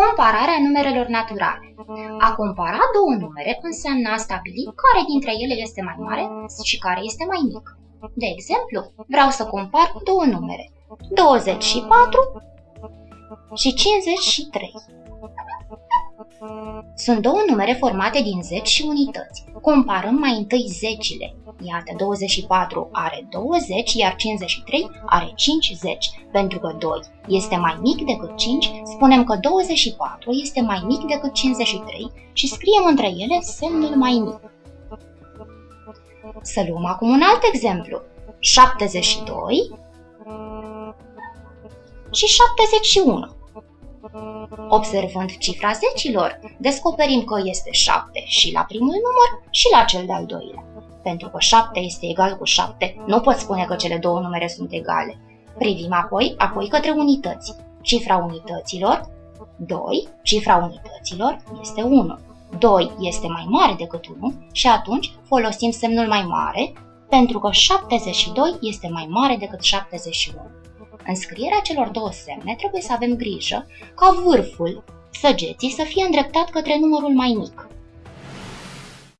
Compararea numerelor naturale. A compara două numere înseamnă a stabili care dintre ele este mai mare și care este mai mic. De exemplu, vreau să compar două numere, 24 și 53. Sunt două numere formate din zeci și unități. Comparăm mai întâi zecile. Iată, 24 are 20, iar 53 are 50. Pentru că 2 este mai mic decât 5, spunem că 24 este mai mic decât 53 și scriem între ele semnul mai mic. Să luăm acum un alt exemplu. 72 și 71. Observând cifra zecilor, descoperim că este 7 și la primul număr și la cel de-al doilea. Pentru că 7 este egal cu 7, nu pot spune că cele două numere sunt egale. Privim apoi, apoi către unități. Cifra unităților, 2, cifra unităților este 1. 2 este mai mare decât 1 și atunci folosim semnul mai mare pentru că 72 este mai mare decât 71. În scrierea celor două semne trebuie să avem grijă ca vârful săgeții să fie îndreptat către numărul mai mic.